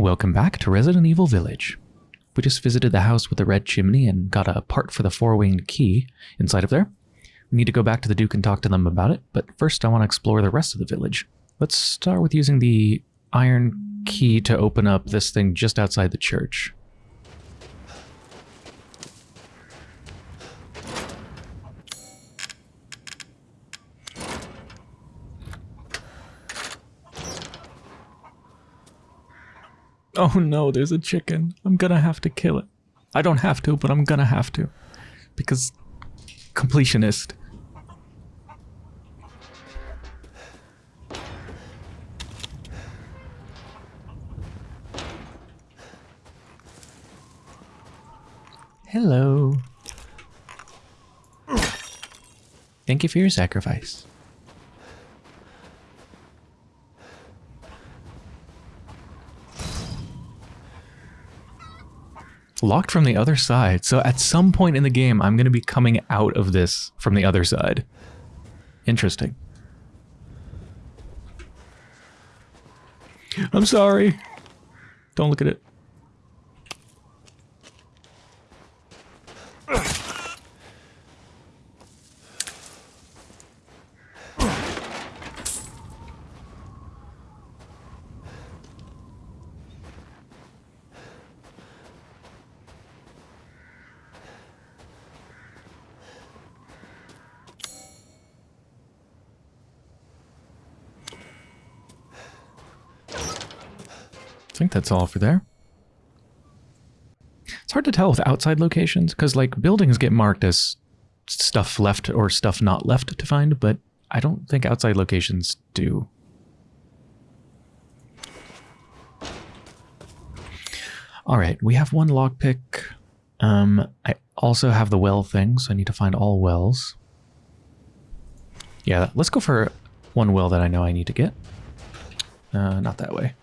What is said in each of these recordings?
Welcome back to Resident Evil Village. We just visited the house with the red chimney and got a part for the four-winged key inside of there. We need to go back to the Duke and talk to them about it, but first I want to explore the rest of the village. Let's start with using the iron key to open up this thing just outside the church. Oh no, there's a chicken. I'm gonna have to kill it. I don't have to, but I'm gonna have to. Because completionist. Hello. Thank you for your sacrifice. Locked from the other side. So at some point in the game, I'm going to be coming out of this from the other side. Interesting. I'm sorry. Don't look at it. That's all for there. It's hard to tell with outside locations because like buildings get marked as stuff left or stuff not left to find, but I don't think outside locations do. All right, we have one lockpick. Um, I also have the well thing, so I need to find all wells. Yeah, let's go for one well that I know I need to get. Uh, not that way.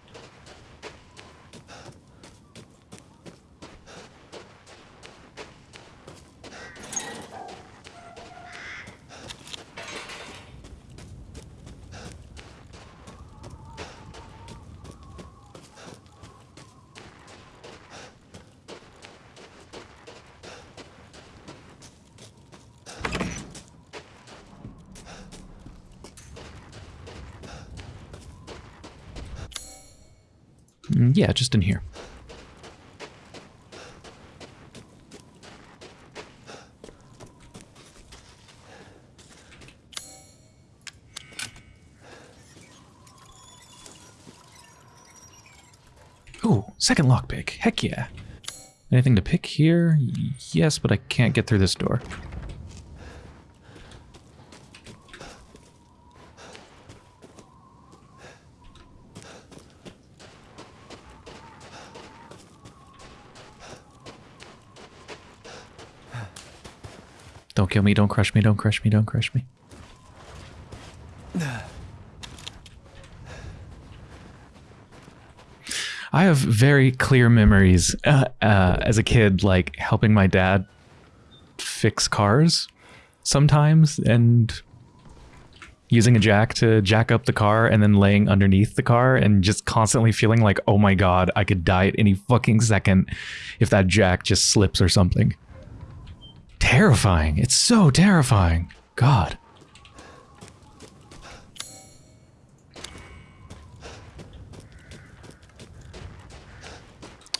Mm, yeah, just in here. Ooh, second lockpick. Heck yeah. Anything to pick here? Yes, but I can't get through this door. Don't kill me, don't crush me, don't crush me, don't crush me. I have very clear memories uh, uh, as a kid, like helping my dad fix cars sometimes and using a jack to jack up the car and then laying underneath the car and just constantly feeling like, oh my god, I could die at any fucking second if that jack just slips or something. Terrifying. It's so terrifying. God.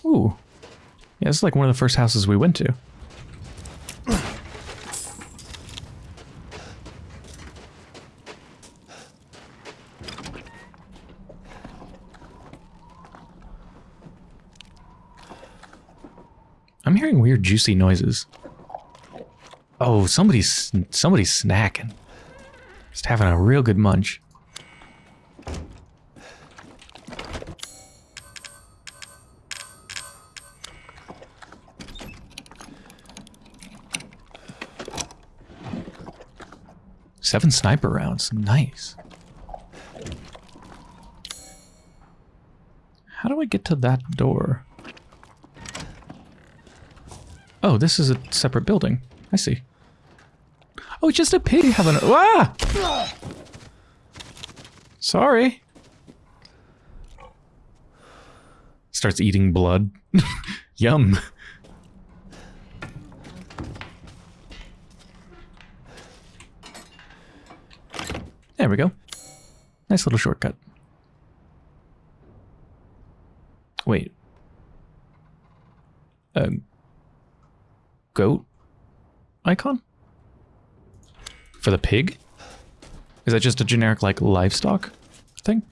Ooh. Yeah, this is like one of the first houses we went to. I'm hearing weird juicy noises. Oh, somebody's somebody's snacking. Just having a real good munch. Seven sniper rounds. Nice. How do I get to that door? Oh, this is a separate building. I see. Oh, just a pig having a... Ah! Sorry. Starts eating blood. Yum. There we go. Nice little shortcut. Wait. A goat icon? For the pig? Is that just a generic, like, livestock thing?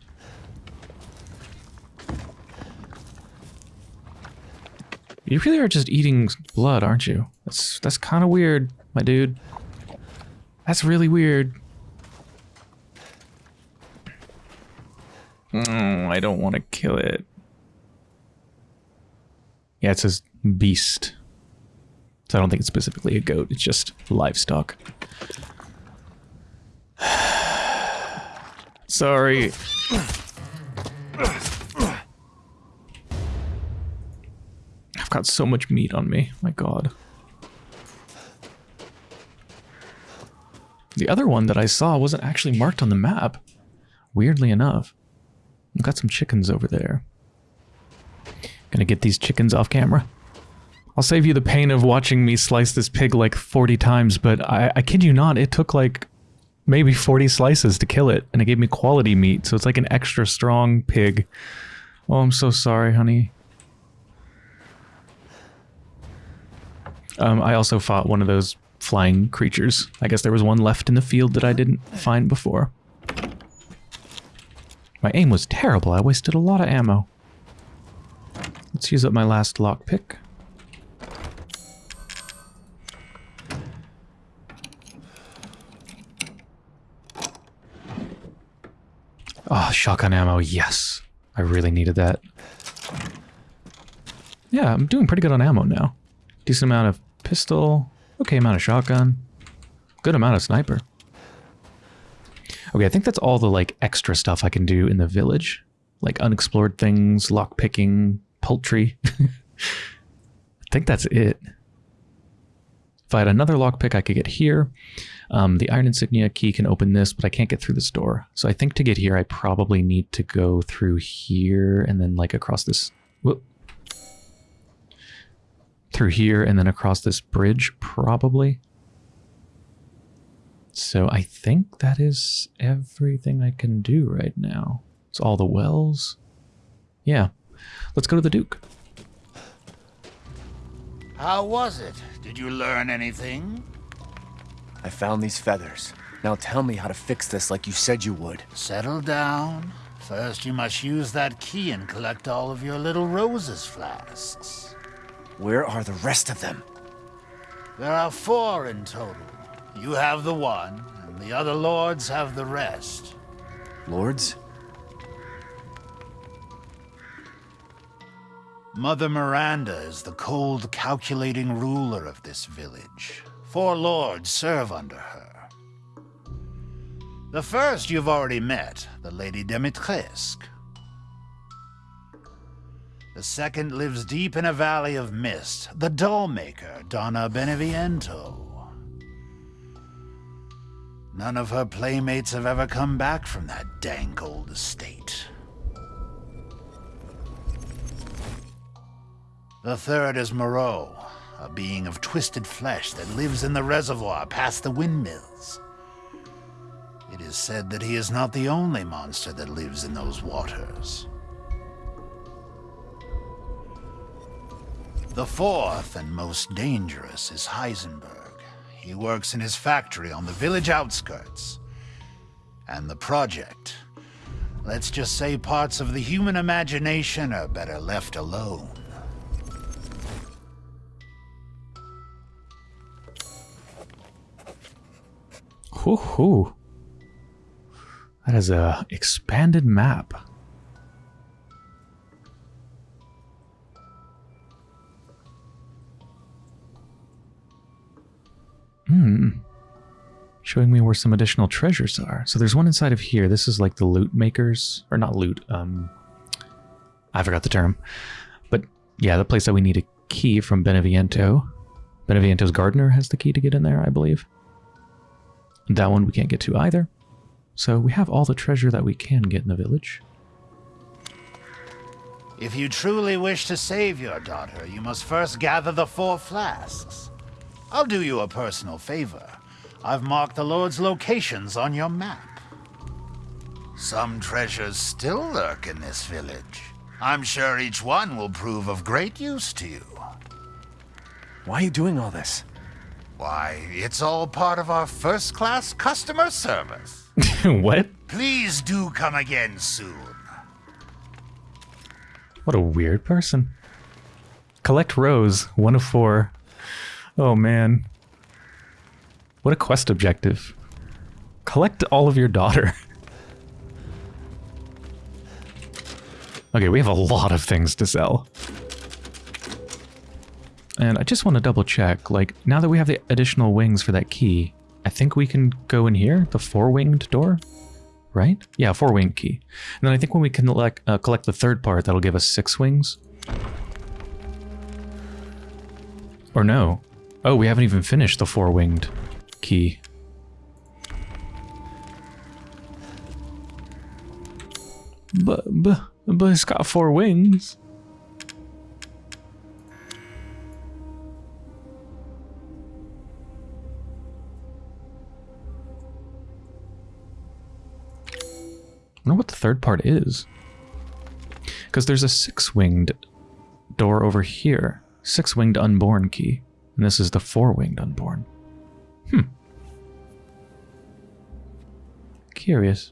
You really are just eating blood, aren't you? That's that's kind of weird, my dude. That's really weird. Mm, I don't want to kill it. Yeah, it says beast. So I don't think it's specifically a goat, it's just livestock. Sorry. I've got so much meat on me. My god. The other one that I saw wasn't actually marked on the map. Weirdly enough. I've got some chickens over there. Gonna get these chickens off camera. I'll save you the pain of watching me slice this pig like 40 times, but I, I kid you not, it took like maybe 40 slices to kill it, and it gave me quality meat, so it's like an extra strong pig. Oh, I'm so sorry, honey. Um, I also fought one of those flying creatures. I guess there was one left in the field that I didn't find before. My aim was terrible. I wasted a lot of ammo. Let's use up my last lockpick. Oh, shotgun ammo, yes. I really needed that. Yeah, I'm doing pretty good on ammo now. Decent amount of pistol, okay amount of shotgun, good amount of sniper. Okay, I think that's all the like extra stuff I can do in the village. Like unexplored things, lockpicking, poultry. I think that's it. If I had another lockpick, I could get here. Um, the iron insignia key can open this, but I can't get through this door. So I think to get here, I probably need to go through here and then like across this... Whoop. Through here and then across this bridge, probably. So I think that is everything I can do right now. It's all the wells. Yeah. Let's go to the Duke. How was it? Did you learn anything? I found these feathers. Now tell me how to fix this like you said you would. Settle down. First, you must use that key and collect all of your little roses flasks. Where are the rest of them? There are four in total. You have the one, and the other lords have the rest. Lords? Mother Miranda is the cold, calculating ruler of this village. Four lords serve under her. The first you've already met, the Lady Dimitrescu. The second lives deep in a valley of mist, the dollmaker, Donna Beneviento. None of her playmates have ever come back from that dank old estate. The third is Moreau, a being of twisted flesh that lives in the reservoir past the windmills. It is said that he is not the only monster that lives in those waters. The fourth and most dangerous is Heisenberg. He works in his factory on the village outskirts. And the project. Let's just say parts of the human imagination are better left alone. Hoo hoo. That is a expanded map. Hmm. Showing me where some additional treasures are. So there's one inside of here. This is like the loot makers. Or not loot. Um, I forgot the term. But yeah, the place that we need a key from Beneviento. Beneviento's gardener has the key to get in there, I believe. That one we can't get to either. So we have all the treasure that we can get in the village. If you truly wish to save your daughter, you must first gather the four flasks. I'll do you a personal favor. I've marked the Lord's locations on your map. Some treasures still lurk in this village. I'm sure each one will prove of great use to you. Why are you doing all this? Why, it's all part of our first-class customer service. what? Please do come again soon. What a weird person. Collect Rose, one of four. Oh man. What a quest objective. Collect all of your daughter. okay, we have a lot of things to sell. And I just want to double check, like, now that we have the additional wings for that key, I think we can go in here, the four-winged door? Right? Yeah, four-winged key. And then I think when we collect, uh, collect the third part, that'll give us six wings. Or no. Oh, we haven't even finished the four-winged key. But, but, but it's got four wings. Wonder what the third part is. Because there's a six-winged door over here. Six-winged unborn key. And this is the four-winged unborn. Hmm. Curious.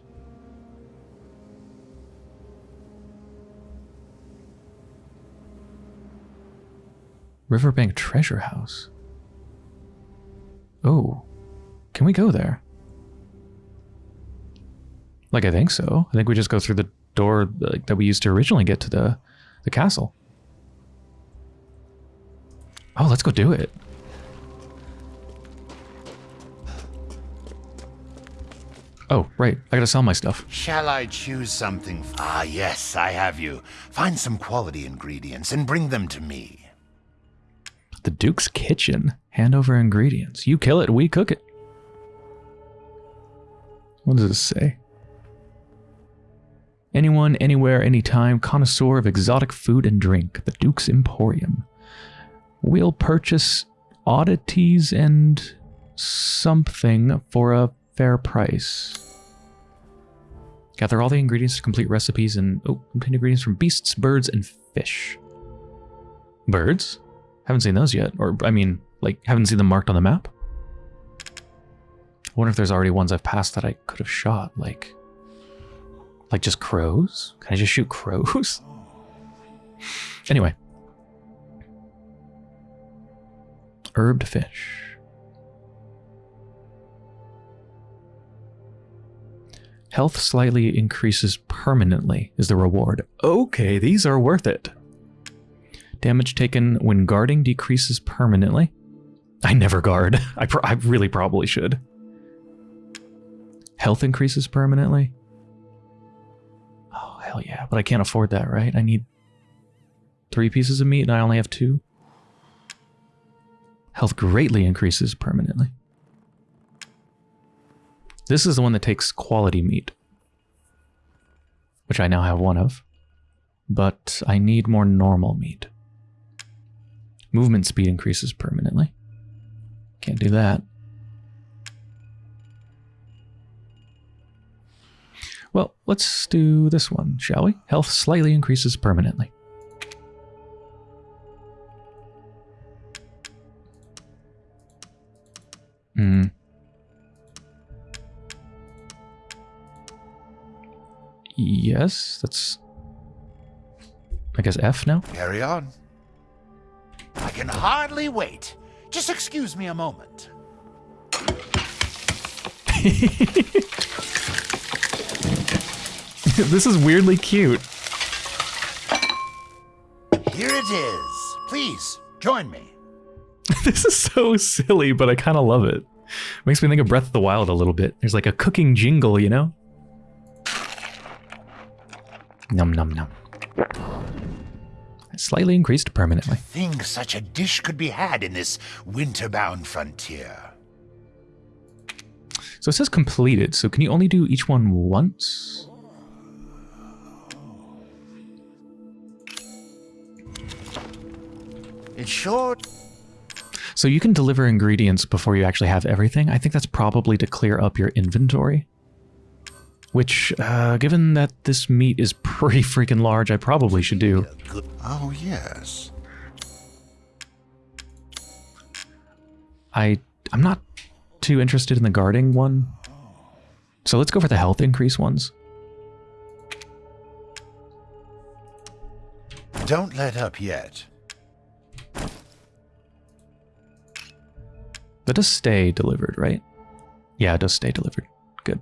Riverbank Treasure House. Oh. Can we go there? Like, I think so. I think we just go through the door like, that we used to originally get to the, the castle. Oh, let's go do it. Oh, right. I gotta sell my stuff. Shall I choose something? Ah, yes, I have you. Find some quality ingredients and bring them to me. The Duke's Kitchen. Hand over ingredients. You kill it, we cook it. What does this say? Anyone, anywhere, anytime, connoisseur of exotic food and drink, the Duke's Emporium. We'll purchase oddities and something for a fair price. Gather all the ingredients to complete recipes and oh, obtain ingredients from beasts, birds, and fish. Birds? Haven't seen those yet. Or, I mean, like, haven't seen them marked on the map. I wonder if there's already ones I've passed that I could have shot, like... Like just crows? Can I just shoot crows? anyway. Herbed fish. Health slightly increases permanently is the reward. Okay, these are worth it. Damage taken when guarding decreases permanently. I never guard. I, I really probably should. Health increases permanently. Hell yeah. But I can't afford that, right? I need three pieces of meat and I only have two. Health greatly increases permanently. This is the one that takes quality meat. Which I now have one of. But I need more normal meat. Movement speed increases permanently. Can't do that. Well, let's do this one, shall we? Health slightly increases permanently. Hmm. Yes, that's... I guess F now? Carry on. I can hardly wait. Just excuse me a moment. this is weirdly cute. Here it is. Please, join me. this is so silly, but I kind of love it. Makes me think of Breath of the Wild a little bit. There's like a cooking jingle, you know? Num num num. Slightly increased permanently. Think such a dish could be had in this winter-bound frontier. So it says completed, so can you only do each one once? It's short. So you can deliver ingredients before you actually have everything. I think that's probably to clear up your inventory. Which, uh, given that this meat is pretty freaking large, I probably should do. Oh, yes. I, I'm not too interested in the guarding one. So let's go for the health increase ones. Don't let up yet. That does stay delivered, right? Yeah, it does stay delivered. Good.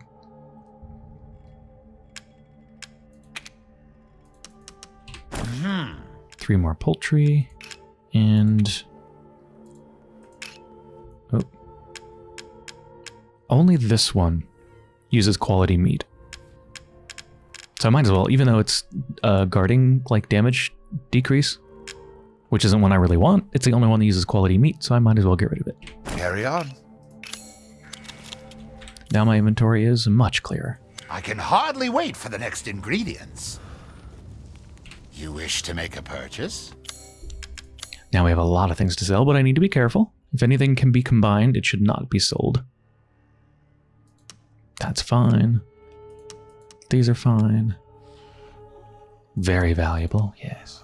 Three more poultry. And... Oh. Only this one uses quality meat. So I might as well, even though it's uh, guarding like damage decrease, which isn't one I really want, it's the only one that uses quality meat, so I might as well get rid of it. Carry on. Now my inventory is much clearer. I can hardly wait for the next ingredients. You wish to make a purchase? Now we have a lot of things to sell, but I need to be careful. If anything can be combined, it should not be sold. That's fine. These are fine. Very valuable, yes.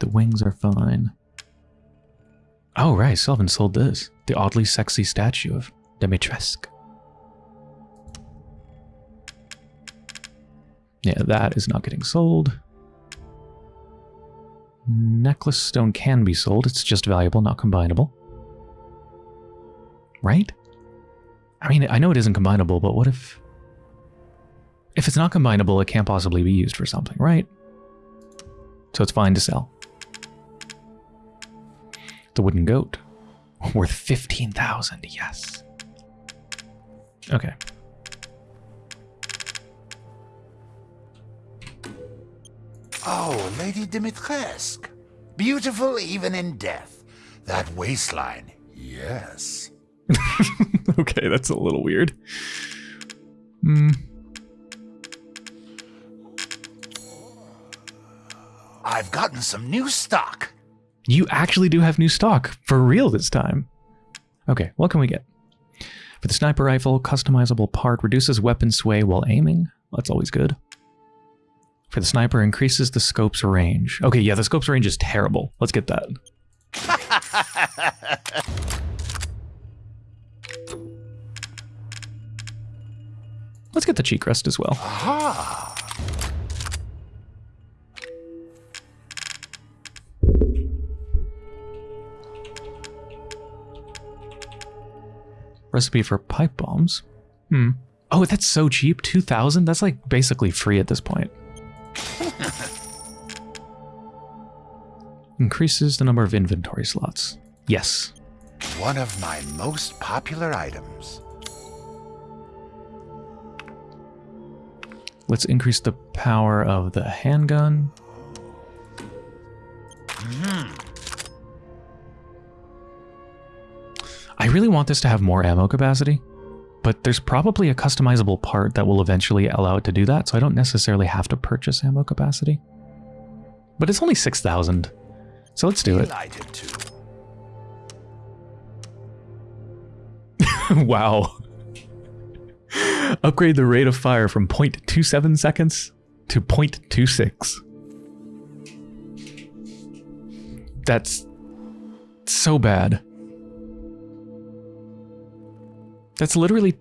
The wings are fine. Oh, right, Sylvan sold this. The oddly sexy statue of Dimitrescu. Yeah, that is not getting sold. Necklace stone can be sold. It's just valuable, not combinable. Right? I mean, I know it isn't combinable, but what if... If it's not combinable, it can't possibly be used for something, right? So it's fine to sell. The wooden goat. Worth 15,000, yes. Okay. Oh, Lady Dimitrescu. Beautiful even in death. That waistline, yes. okay, that's a little weird. Hmm. I've gotten some new stock. You actually do have new stock, for real this time. Okay, what can we get? For the sniper rifle, customizable part reduces weapon sway while aiming. That's always good. For the sniper, increases the scope's range. Okay, yeah, the scope's range is terrible. Let's get that. Let's get the cheek rest as well. Recipe for pipe bombs. Hmm. Oh, that's so cheap. 2,000? That's like basically free at this point. Increases the number of inventory slots. Yes. One of my most popular items. Let's increase the power of the handgun. Really want this to have more ammo capacity, but there's probably a customizable part that will eventually allow it to do that, so I don't necessarily have to purchase ammo capacity. But it's only 6,000, so let's do it. Wow. Upgrade the rate of fire from 0.27 seconds to 0.26. That's so bad. That's literally...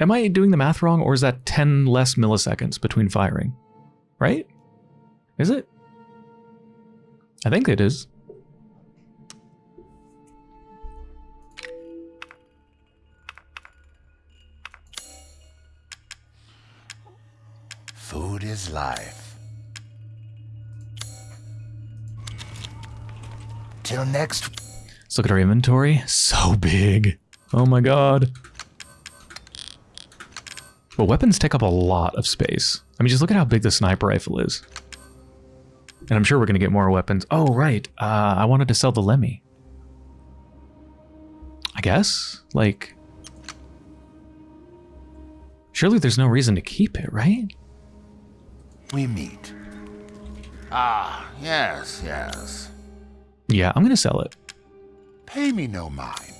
Am I doing the math wrong, or is that 10 less milliseconds between firing? Right? Is it? I think it is. Food is life. Till next. Let's look at our inventory. So big. Oh my god. But weapons take up a lot of space. I mean, just look at how big the sniper rifle is. And I'm sure we're going to get more weapons. Oh, right. Uh, I wanted to sell the LEMI. I guess? Like... Surely there's no reason to keep it, right? We meet. Ah, yes, yes. Yeah, I'm gonna sell it. Pay me no mind.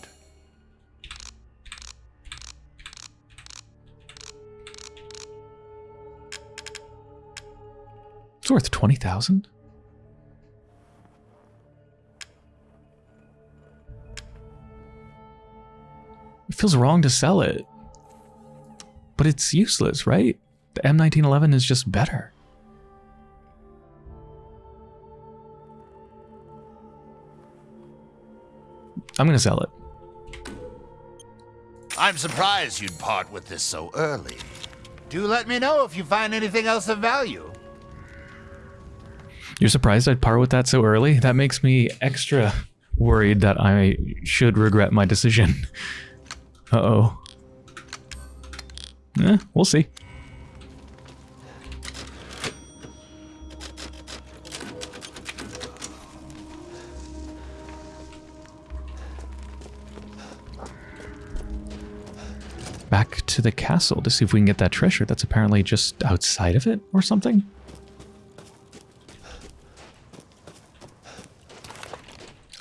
It's worth 20,000? It feels wrong to sell it. But it's useless, right? The M1911 is just better. I'm gonna sell it. I'm surprised you'd part with this so early. Do let me know if you find anything else of value. You're surprised I'd part with that so early? That makes me extra worried that I should regret my decision. Uh-oh. Eh, we'll see. Back to the castle to see if we can get that treasure that's apparently just outside of it or something.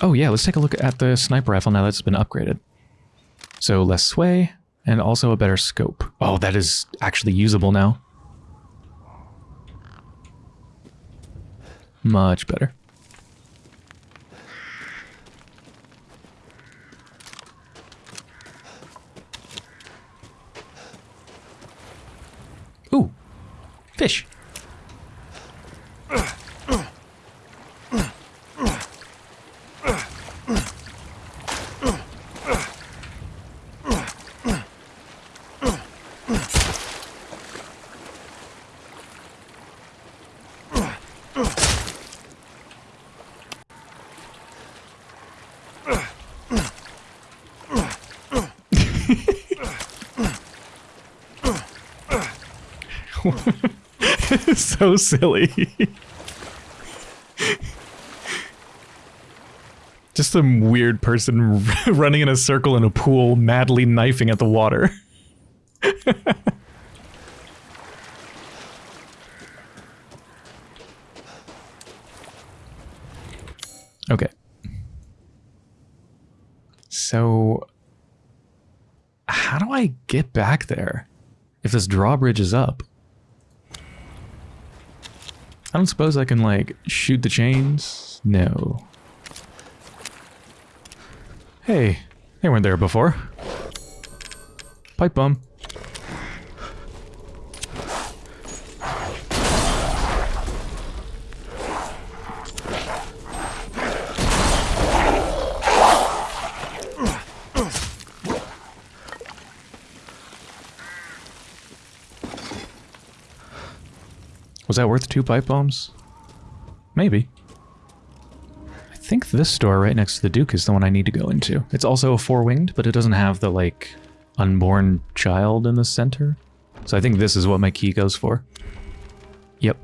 Oh yeah, let's take a look at the sniper rifle now that's been upgraded. So less sway and also a better scope. Oh, that is actually usable now. Much better. so silly. Just some weird person running in a circle in a pool, madly knifing at the water. okay. So, how do I get back there if this drawbridge is up? I don't suppose I can, like, shoot the chains? No. Hey, they weren't there before. Pipe bomb. Was that worth two pipe bombs? Maybe. I think this door right next to the Duke is the one I need to go into. It's also a four-winged, but it doesn't have the, like, unborn child in the center. So I think this is what my key goes for. Yep.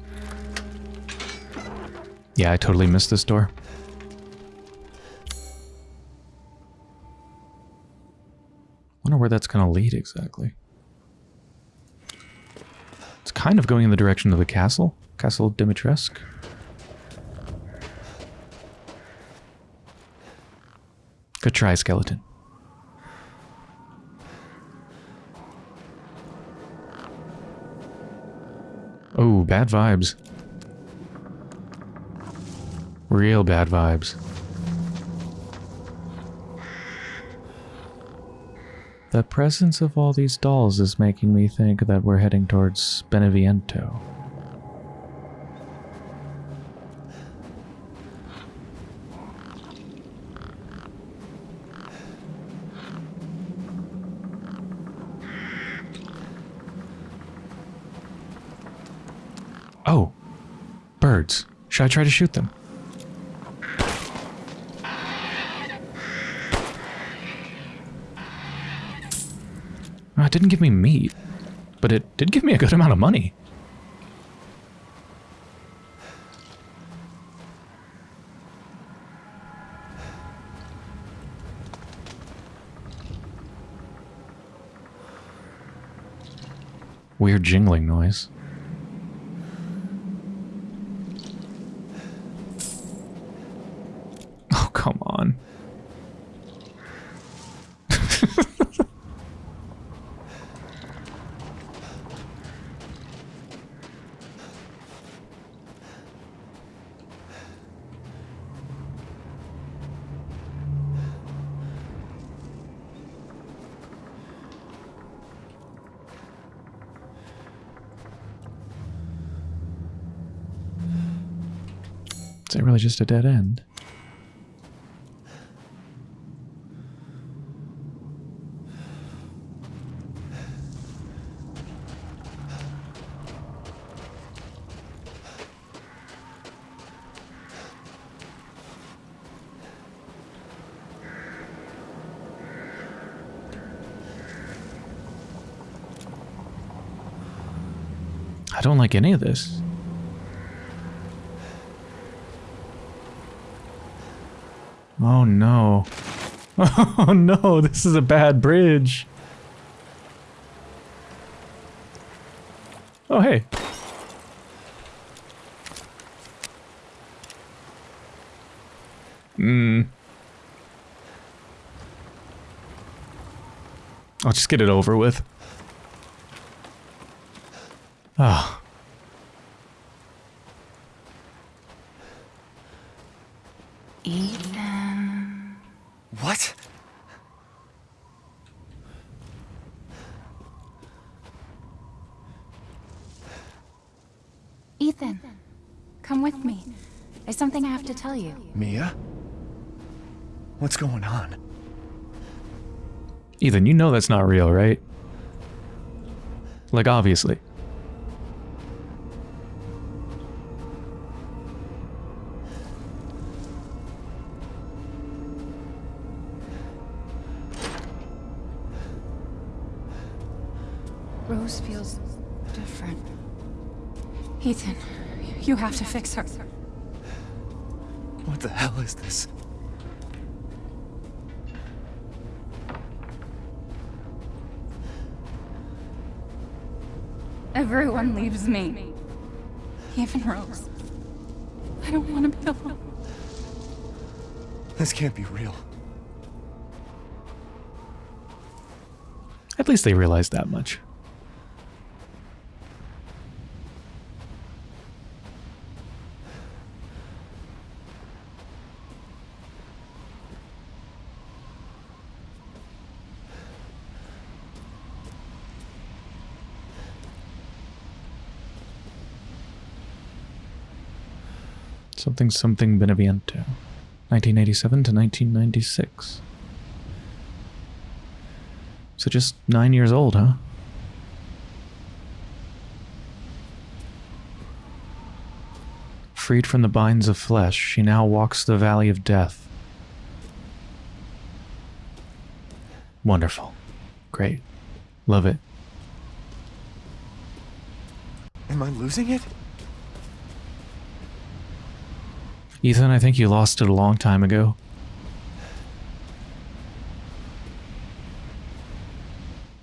Yeah, I totally missed this door. I wonder where that's going to lead exactly. Kind of going in the direction of the castle. Castle Dimitrescu. Good try, skeleton. Oh, bad vibes. Real bad vibes. The presence of all these dolls is making me think that we're heading towards Beneviento. Oh, birds. Should I try to shoot them? It didn't give me meat, but it did give me a good amount of money. Weird jingling noise. Really just a dead end? I don't like any of this. Oh no. Oh no, this is a bad bridge. Oh hey. Hmm. I'll just get it over with. Ah. Ethan. What? Ethan, come with me. There's something I have to tell you. Mia? What's going on? Ethan, you know that's not real, right? Like, obviously. Rose feels different. Ethan, you have to fix her. What the hell is this? Everyone leaves me. Even Rose. I don't want to be alone. This can't be real. At least they realized that much. Something something Beneviento. 1987 to 1996. So just nine years old, huh? Freed from the binds of flesh, she now walks the valley of death. Wonderful. Great. Love it. Am I losing it? Ethan, I think you lost it a long time ago.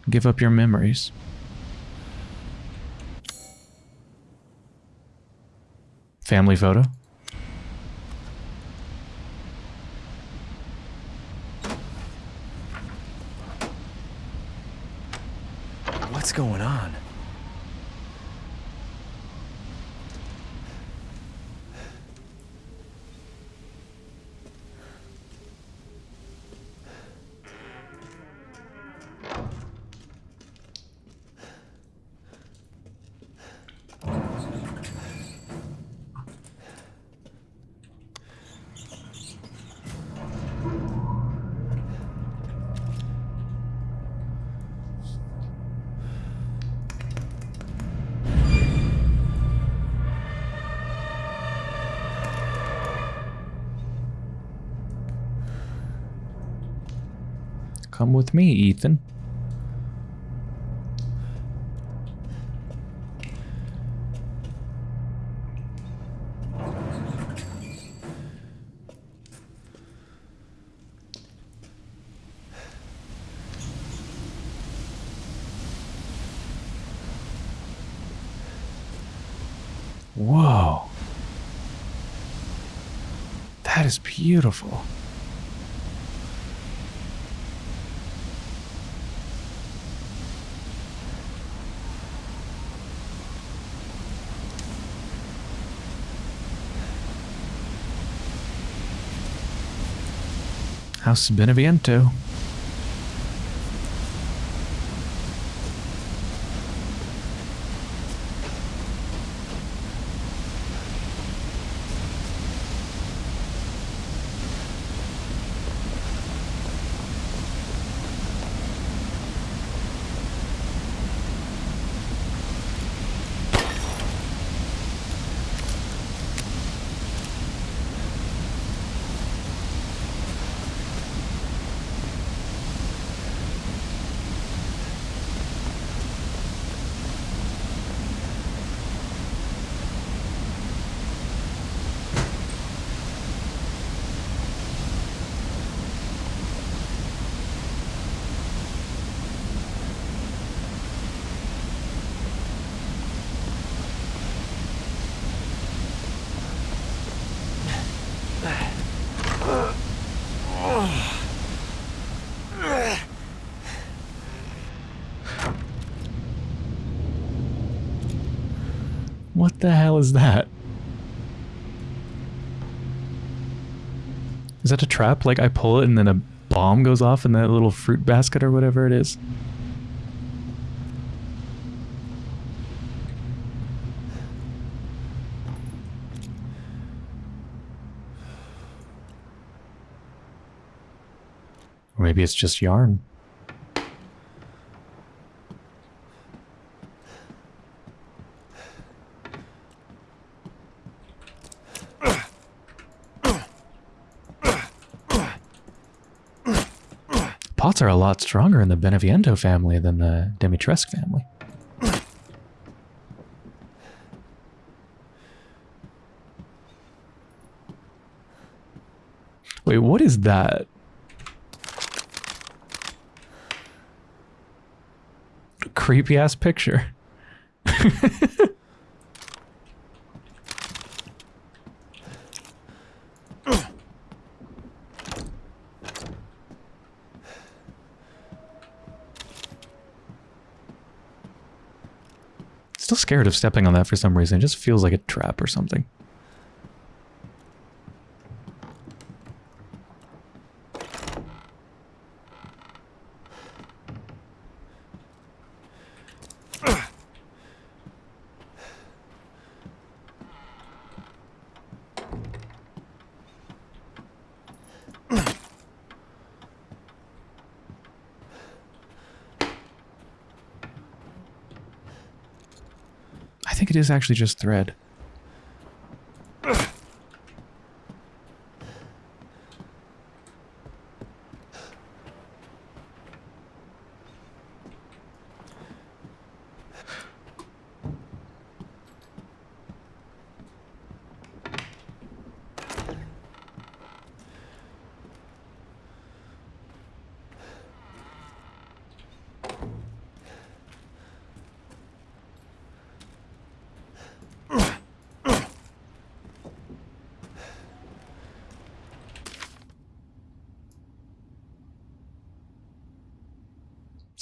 Give up your memories. Family photo. What's going on? Come with me, Ethan. Whoa. That is beautiful. House Beneviento. What the hell is that? Is that a trap? Like I pull it and then a bomb goes off in that little fruit basket or whatever it is? Or maybe it's just yarn. Are a lot stronger in the Beneviento family than the Dimitrescu family. Wait, what is that? Creepy ass picture. Scared of stepping on that for some reason. It just feels like a trap or something. I think it is actually just thread.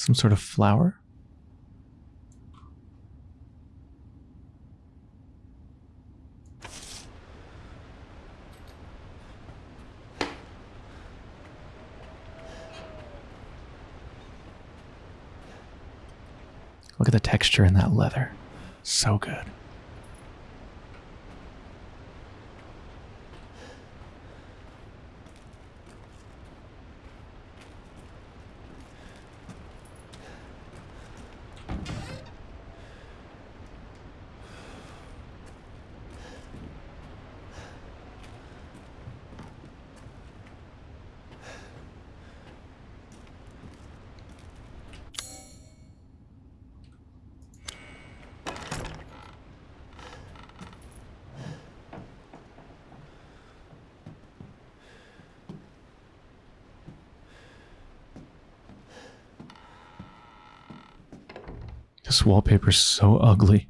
Some sort of flower? Look at the texture in that leather. So good. This wallpaper's so ugly.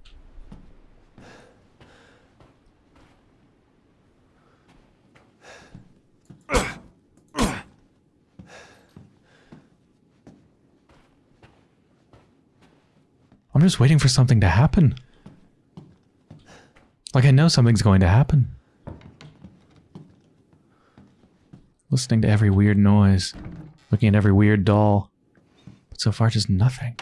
I'm just waiting for something to happen. Like I know something's going to happen. listening to every weird noise, looking at every weird doll. But so far, just nothing.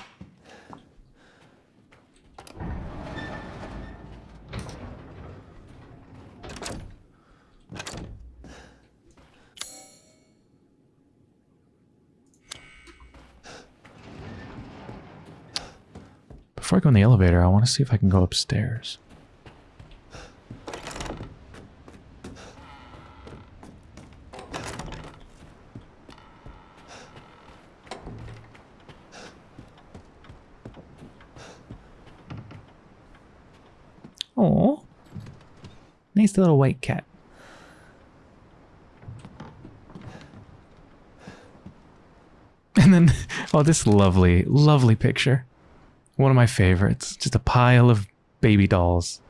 The elevator, I want to see if I can go upstairs. Oh, nice little white cat. And then, oh, this lovely, lovely picture. One of my favorites. Just a pile of baby dolls.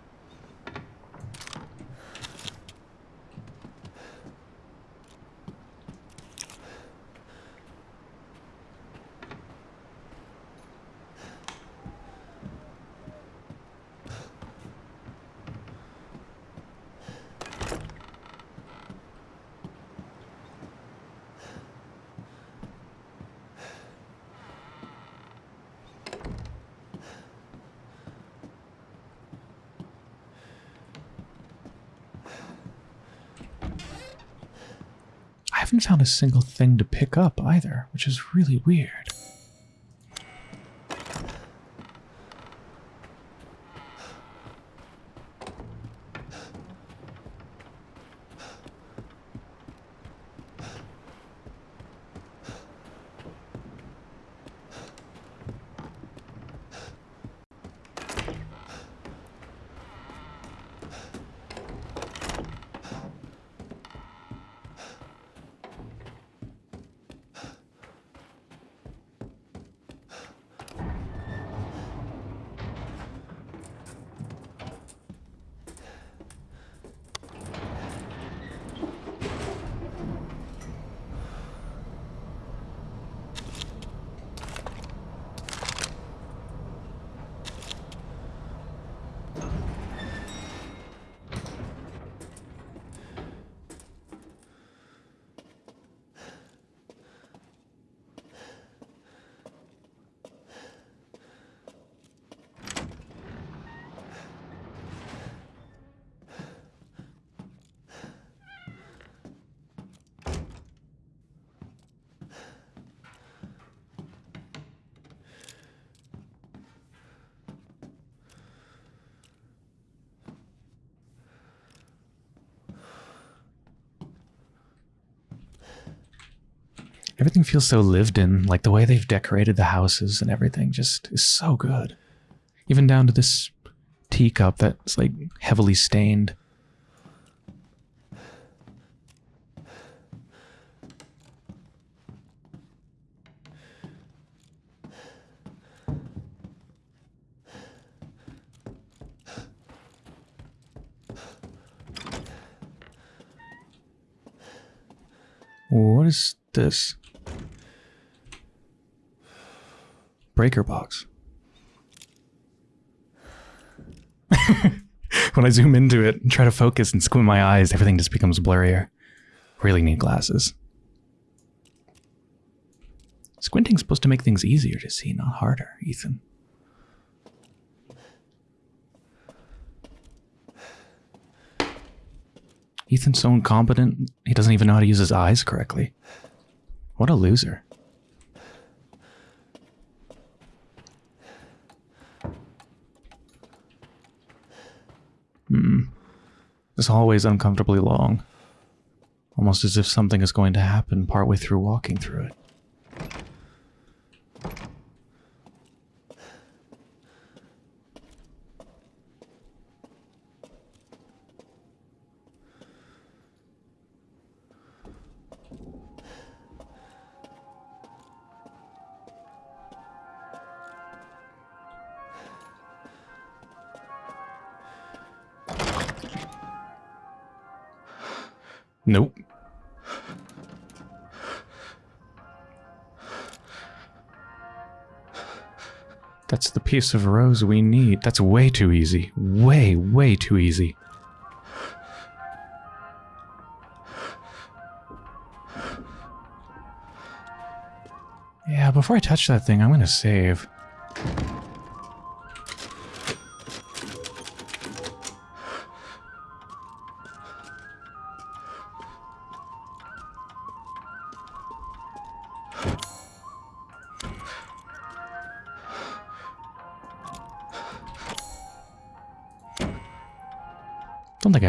A single thing to pick up either, which is really weird. Everything feels so lived in, like the way they've decorated the houses and everything just is so good. Even down to this teacup that's like heavily stained. What is this? Breaker box. when I zoom into it and try to focus and squint my eyes, everything just becomes blurrier. Really need glasses. Squinting's supposed to make things easier to see, not harder, Ethan. Ethan's so incompetent, he doesn't even know how to use his eyes correctly. What a loser. This hallway's uncomfortably long. Almost as if something is going to happen partway through walking through it. Nope. That's the piece of rose we need. That's way too easy. Way, way too easy. Yeah, before I touch that thing, I'm going to save.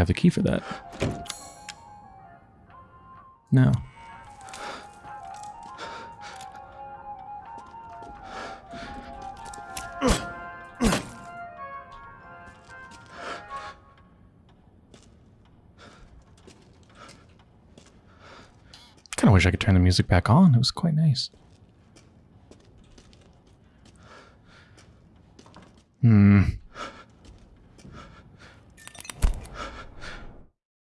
Have the key for that. No. Kind of wish I could turn the music back on. It was quite nice.